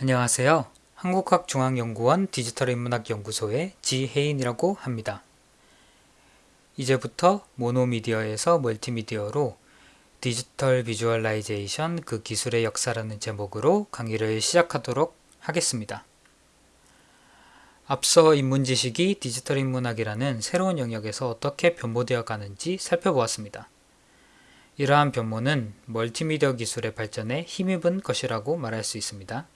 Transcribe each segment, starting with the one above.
안녕하세요. 한국학중앙연구원 디지털인문학연구소의 지혜인이라고 합니다. 이제부터 monomedia에서 멀티미디어로 digital visualization 그 기술의 역사라는 제목으로 강의를 시작하도록 하겠습니다. 앞서 인문지식이 디지털 인문학이라는 새로운 영역에서 어떻게 변모되어 가는지 살펴보았습니다. 이러한 변모는 멀티미디어 기술의 발전에 힘입은 것이라고 말할 수 있습니다.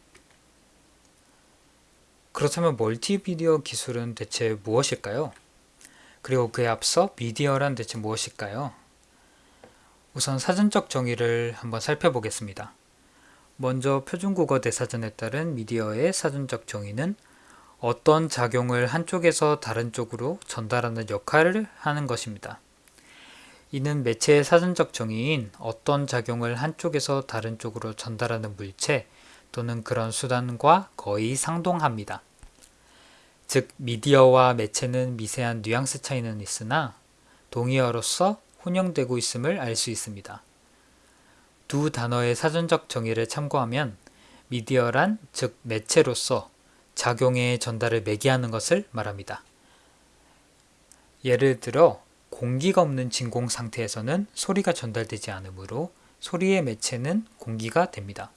그렇다면 멀티미디어 기술은 대체 무엇일까요? 그리고 그에 앞서 미디어란 대체 무엇일까요? 우선 사전적 정의를 한번 살펴보겠습니다. 먼저 표준국어 대사전에 따른 미디어의 사전적 정의는 어떤 작용을 한쪽에서 다른 쪽으로 전달하는 역할을 하는 것입니다. 이는 매체의 사전적 정의인 어떤 작용을 한쪽에서 다른 쪽으로 전달하는 물체 또는 그런 수단과 거의 상동합니다. 즉 미디어와 매체는 미세한 뉘앙스 차이는 있으나 동의어로서 혼용되고 있음을 알 수 있습니다. 두 단어의 사전적 정의를 참고하면 미디어란 즉 매체로서 작용의 전달을 매개하는 것을 말합니다. 예를 들어 공기가 없는 진공 상태에서는 소리가 전달되지 않으므로 소리의 매체는 공기가 됩니다.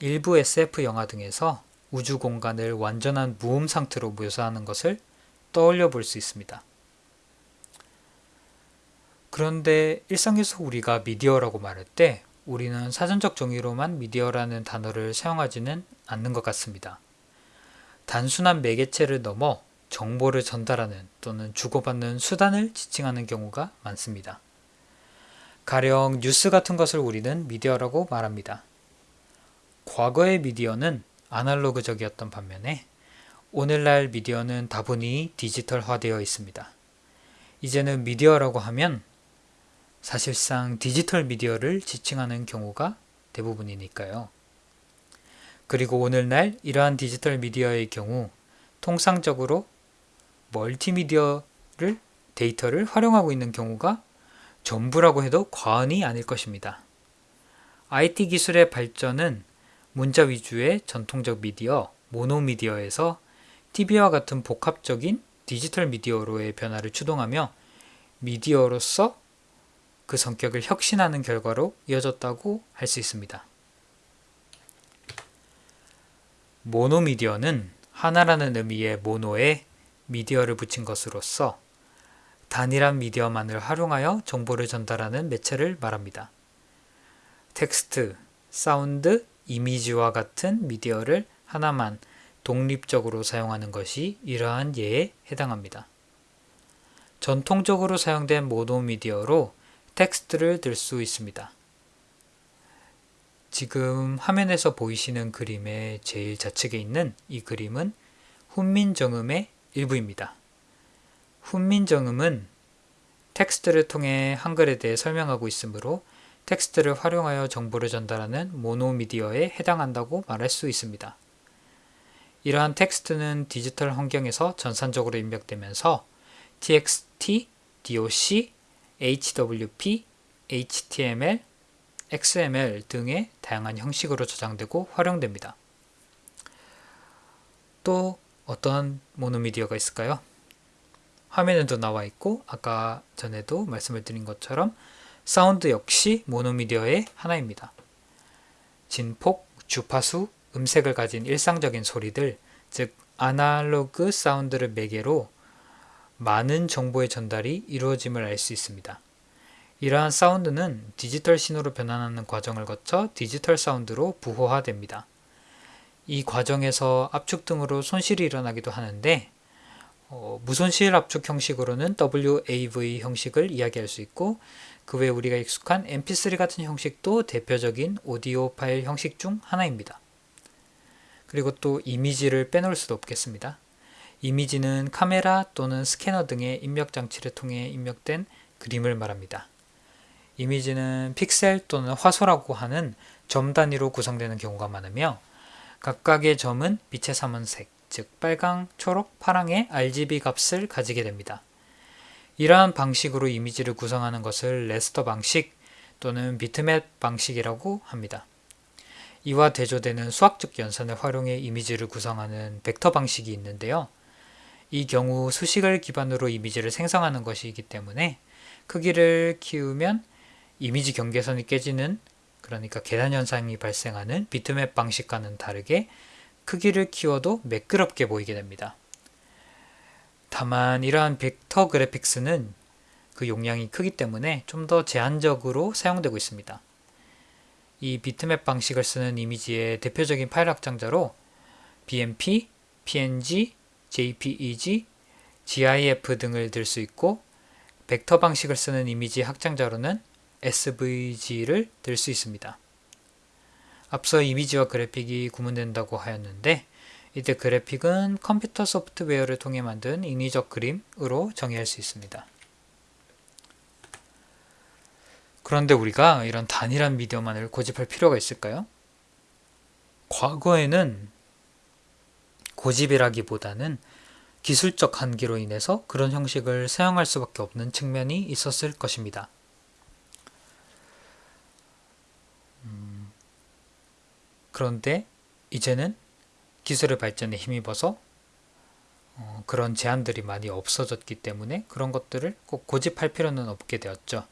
일부 SF 영화 등에서 우주 공간을 완전한 무음 상태로 묘사하는 것을 떠올려 볼 수 있습니다. 그런데 일상에서 우리가 미디어라고 말할 때 우리는 사전적 정의로만 미디어라는 단어를 사용하지는 않는 것 같습니다. 단순한 매개체를 넘어 정보를 전달하는 또는 주고받는 수단을 지칭하는 경우가 많습니다. 가령 뉴스 같은 것을 우리는 미디어라고 말합니다. 과거의 미디어는 아날로그적이었던 반면에 오늘날 미디어는 다분히 디지털화되어 있습니다. 이제는 미디어라고 하면 사실상 디지털 미디어를 지칭하는 경우가 대부분이니까요. 그리고 오늘날 이러한 디지털 미디어의 경우 통상적으로 멀티미디어를 데이터를 활용하고 있는 경우가 전부라고 해도 과언이 아닐 것입니다. IT 기술의 발전은 문자 위주의 전통적 미디어, 모노미디어에서 TV와 같은 복합적인 디지털 미디어로의 변화를 추동하며 미디어로서 그 성격을 혁신하는 결과로 이어졌다고 할 수 있습니다. 모노미디어는 하나라는 의미의 모노에 미디어를 붙인 것으로서 단일한 미디어만을 활용하여 정보를 전달하는 매체를 말합니다. 텍스트, 사운드, 이미지와 같은 미디어를 하나만 독립적으로 사용하는 것이 이러한 예에 해당합니다. 전통적으로 사용된 monomedia로 텍스트를 들 수 있습니다. 지금 화면에서 보이시는 그림의 제일 좌측에 있는 이 그림은 훈민정음의 일부입니다. 훈민정음은 텍스트를 통해 한글에 대해 설명하고 있으므로 텍스트를 활용하여 정보를 전달하는 monomedia에 해당한다고 말할 수 있습니다. 이러한 텍스트는 디지털 환경에서 전산적으로 입력되면서 txt, doc, hwp, html, XML 등의 다양한 형식으로 저장되고 활용됩니다. 또 어떤 monomedia가 있을까요? 화면에도 나와 있고 아까 전에도 말씀을 드린 것처럼 사운드 역시 monomedia의 하나입니다. 진폭, 주파수, 음색을 가진 일상적인 소리들, 즉 아날로그 사운드를 매개로 많은 정보의 전달이 이루어짐을 알 수 있습니다. 이러한 사운드는 디지털 신호로 변환하는 과정을 거쳐 디지털 사운드로 부호화됩니다. 이 과정에서 압축 등으로 손실이 일어나기도 하는데 어, 무손실 압축 형식으로는 WAV 형식을 이야기할 수 있고 그 외에 우리가 익숙한 mp3 같은 형식도 대표적인 오디오 파일 형식 중 하나입니다. 그리고 또 이미지를 빼놓을 수도 없겠습니다. 이미지는 카메라 또는 스캐너 등의 입력 장치를 통해 입력된 그림을 말합니다. 이미지는 픽셀 또는 화소라고 하는 점 단위로 구성되는 경우가 많으며 각각의 점은 빛의 삼원색, 즉 빨강, 초록, 파랑의 RGB 값을 가지게 됩니다. 이러한 방식으로 이미지를 구성하는 것을 레스터 방식 또는 비트맵 방식이라고 합니다. 이와 대조되는 수학적 연산을 활용해 이미지를 구성하는 벡터 방식이 있는데요. 이 경우 수식을 기반으로 이미지를 생성하는 것이기 때문에 크기를 키우면 이미지 경계선이 깨지는 그러니까 계단 현상이 발생하는 비트맵 방식과는 다르게 크기를 키워도 매끄럽게 보이게 됩니다. 다만 이러한 벡터 그래픽스는 그 용량이 크기 때문에 좀 더 제한적으로 사용되고 있습니다. 이 비트맵 방식을 쓰는 이미지의 대표적인 파일 확장자로 BMP, PNG, JPEG, GIF 등을 들 수 있고 벡터 방식을 쓰는 이미지 확장자로는 SVG를 들 수 있습니다. 앞서 이미지와 그래픽이 구분된다고 하였는데 이때 그래픽은 컴퓨터 소프트웨어를 통해 만든 인위적 그림으로 정의할 수 있습니다. 그런데 우리가 이런 단일한 미디어만을 고집할 필요가 있을까요? 과거에는 고집이라기보다는 기술적 한계로 인해서 그런 형식을 사용할 수밖에 없는 측면이 있었을 것입니다. 그런데 이제는 기술의 발전에 힘입어서 어, 그런 제한들이 많이 없어졌기 때문에 그런 것들을 꼭 고집할 필요는 없게 되었죠.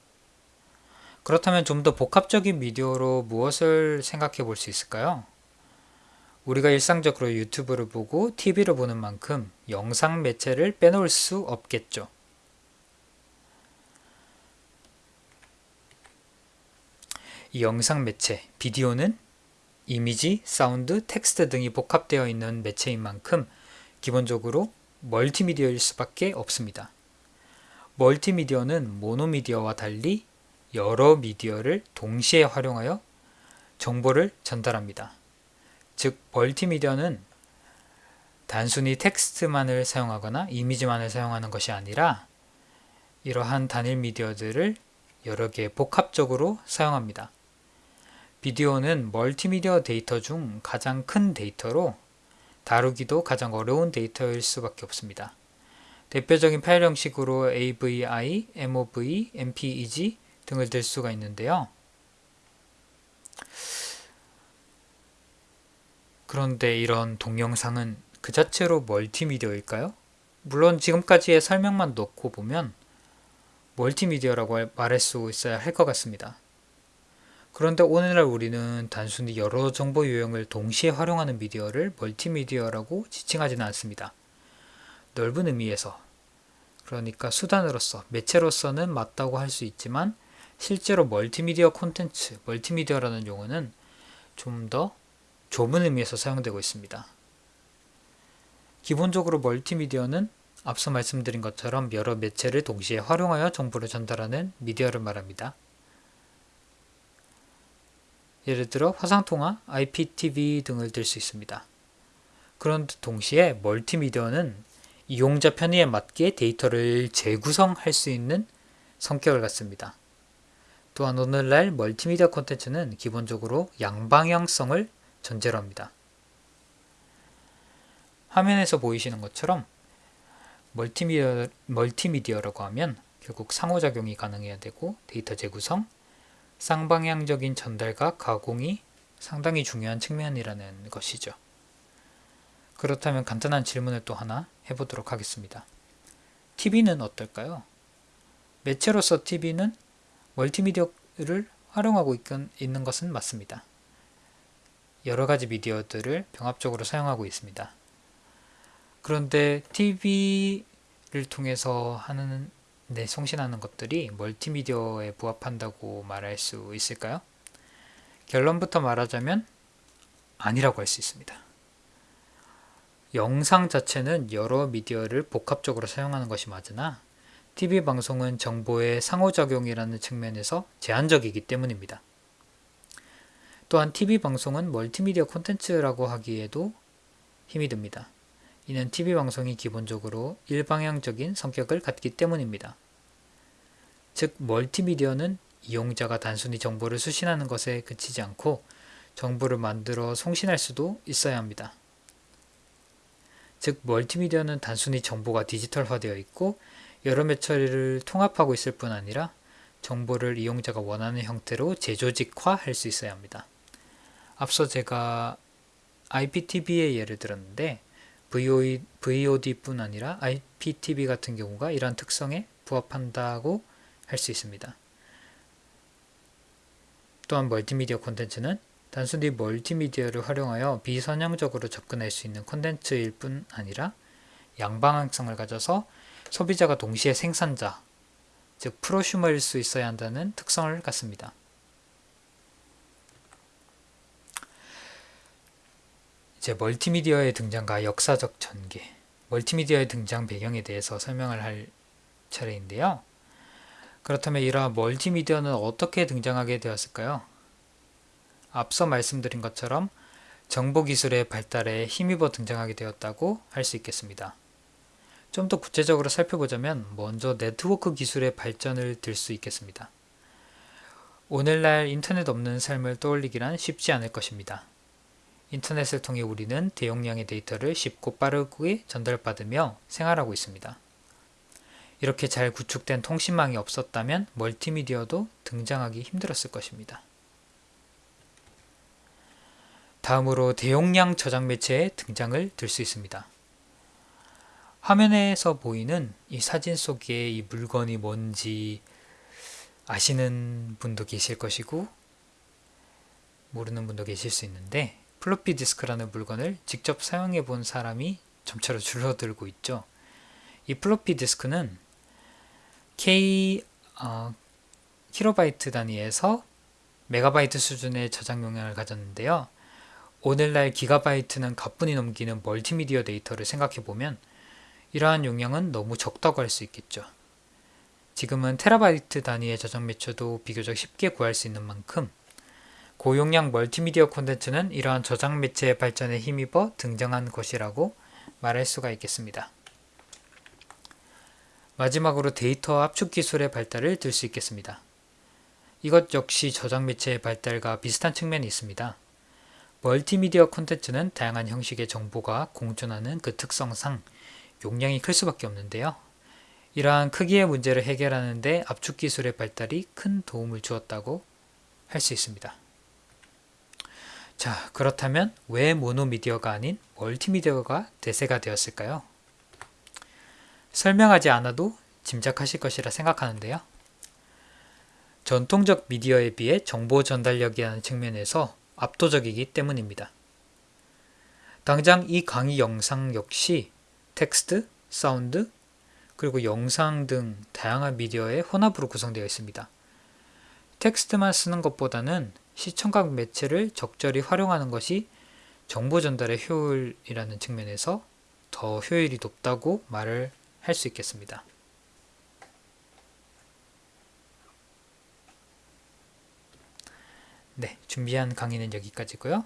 그렇다면 좀 더 복합적인 미디어로 무엇을 생각해 볼 수 있을까요? 우리가 일상적으로 유튜브를 보고 TV를 보는 만큼 영상 매체를 빼놓을 수 없겠죠. 이 영상 매체, 비디오는 이미지, 사운드, 텍스트 등이 복합되어 있는 매체인 만큼 기본적으로 멀티미디어일 수밖에 없습니다. 멀티미디어는 monomedia와 달리 여러 미디어를 동시에 활용하여 정보를 전달합니다. 즉, 멀티미디어는 단순히 텍스트만을 사용하거나 이미지만을 사용하는 것이 아니라 이러한 단일 미디어들을 여러 개 복합적으로 사용합니다. 비디오는 멀티미디어 데이터 중 가장 큰 데이터로 다루기도 가장 어려운 데이터일 수밖에 없습니다. 대표적인 파일 형식으로 AVI, MOV, MPEG 등을 들 수가 있는데요. 그런데 이런 동영상은 그 자체로 멀티미디어일까요? 물론 지금까지의 설명만 놓고 보면 멀티미디어라고 말할 수 있어야 할 것 같습니다. 그런데 오늘날 우리는 단순히 여러 정보 유형을 동시에 활용하는 미디어를 멀티미디어라고 지칭하지는 않습니다. 넓은 의미에서 그러니까 수단으로서 매체로서는 맞다고 할 수 있지만 실제로 멀티미디어 콘텐츠, 멀티미디어라는 용어는 좀 더 좁은 의미에서 사용되고 있습니다. 기본적으로 멀티미디어는 앞서 말씀드린 것처럼 여러 매체를 동시에 활용하여 정보를 전달하는 미디어를 말합니다. 예를 들어 화상통화, IPTV 등을 들 수 있습니다. 그런 동시에 멀티미디어는 이용자 편의에 맞게 데이터를 재구성할 수 있는 성격을 갖습니다. 또한 오늘날 멀티미디어 콘텐츠는 기본적으로 양방향성을 전제로 합니다. 화면에서 보이시는 것처럼 멀티미디어, 멀티미디어라고 하면 결국 상호작용이 가능해야 되고 데이터 재구성, 쌍방향적인 전달과 가공이 상당히 중요한 측면이라는 것이죠. 그렇다면 간단한 질문을 또 하나 해보도록 하겠습니다. TV는 어떨까요? 매체로서 TV는 멀티미디어를 활용하고 있는 것은 맞습니다. 여러 가지 미디어들을 병합적으로 사용하고 있습니다. 그런데 TV를 통해서 하는 네, 송신하는 것들이 멀티미디어에 부합한다고 말할 수 있을까요? 결론부터 말하자면 아니라고 할 수 있습니다. 영상 자체는 여러 미디어를 복합적으로 사용하는 것이 맞으나 TV 방송은 정보의 상호작용이라는 측면에서 제한적이기 때문입니다. 또한 TV 방송은 멀티미디어 콘텐츠라고 하기에도 힘이 듭니다. 이는 TV 방송이 기본적으로 일방향적인 성격을 갖기 때문입니다. 즉 멀티미디어는 이용자가 단순히 정보를 수신하는 것에 그치지 않고 정보를 만들어 송신할 수도 있어야 합니다. 즉 멀티미디어는 단순히 정보가 디지털화되어 있고 여러 매처리를 통합하고 있을 뿐 아니라 정보를 이용자가 원하는 형태로 재조직화할 수 있어야 합니다. 앞서 제가 IPTV의 예를 들었는데 VOD뿐 아니라 IPTV 같은 경우가 이러한 특성에 부합한다고 할 수 있습니다. 또한 멀티미디어 콘텐츠는 단순히 멀티미디어를 활용하여 비선형적으로 접근할 수 있는 콘텐츠일 뿐 아니라 양방향성을 가져서 소비자가 동시에 생산자, 즉 프로슈머일 수 있어야 한다는 특성을 갖습니다. 이제 멀티미디어의 등장과 역사적 전개, 멀티미디어의 등장 배경에 대해서 설명을 할 차례인데요. 그렇다면 이러한 멀티미디어는 어떻게 등장하게 되었을까요? 앞서 말씀드린 것처럼 정보기술의 발달에 힘입어 등장하게 되었다고 할 수 있겠습니다. 좀 더 구체적으로 살펴보자면 먼저 네트워크 기술의 발전을 들 수 있겠습니다. 오늘날 인터넷 없는 삶을 떠올리기란 쉽지 않을 것입니다. 인터넷을 통해 우리는 대용량의 데이터를 쉽고 빠르게 전달받으며 생활하고 있습니다. 이렇게 잘 구축된 통신망이 없었다면 멀티미디어도 등장하기 힘들었을 것입니다. 다음으로 대용량 저장 매체의 등장을 들 수 있습니다. 화면에서 보이는 이 사진 속에 이 물건이 뭔지 아시는 분도 계실 것이고 모르는 분도 계실 수 있는데 플로피 디스크라는 물건을 직접 사용해 본 사람이 점차로 줄어들고 있죠. 이 플로피 디스크는 K 어, 킬로바이트 단위에서 메가바이트 수준의 저장 용량을 가졌는데요. 오늘날 기가바이트는 가뿐히 넘기는 멀티미디어 데이터를 생각해보면 이러한 용량은 너무 적다고 할 수 있겠죠. 지금은 테라바이트 단위의 저장 매체도 비교적 쉽게 구할 수 있는 만큼 고용량 멀티미디어 콘텐츠는 이러한 저장 매체의 발전에 힘입어 등장한 것이라고 말할 수가 있겠습니다. 마지막으로 데이터 압축 기술의 발달을 들 수 있겠습니다. 이것 역시 저장 매체의 발달과 비슷한 측면이 있습니다. 멀티미디어 콘텐츠는 다양한 형식의 정보가 공존하는 그 특성상 용량이 클 수밖에 없는데요. 이러한 크기의 문제를 해결하는 데 압축 기술의 발달이 큰 도움을 주었다고 할 수 있습니다. 자, 그렇다면 왜 monomedia가 아닌 멀티미디어가 대세가 되었을까요? 설명하지 않아도 짐작하실 것이라 생각하는데요. 전통적 미디어에 비해 정보 전달력이라는 측면에서 압도적이기 때문입니다. 당장 이 강의 영상 역시 텍스트, 사운드, 그리고 영상 등 다양한 미디어의 혼합으로 구성되어 있습니다. 텍스트만 쓰는 것보다는 시청각 매체를 적절히 활용하는 것이 정보 전달의 효율이라는 측면에서 더 효율이 높다고 말을 할 수 있겠습니다. 네, 준비한 강의는 여기까지고요.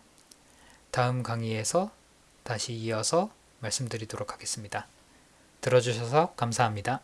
다음 강의에서 다시 이어서 말씀드리도록 하겠습니다. 들어주셔서 감사합니다.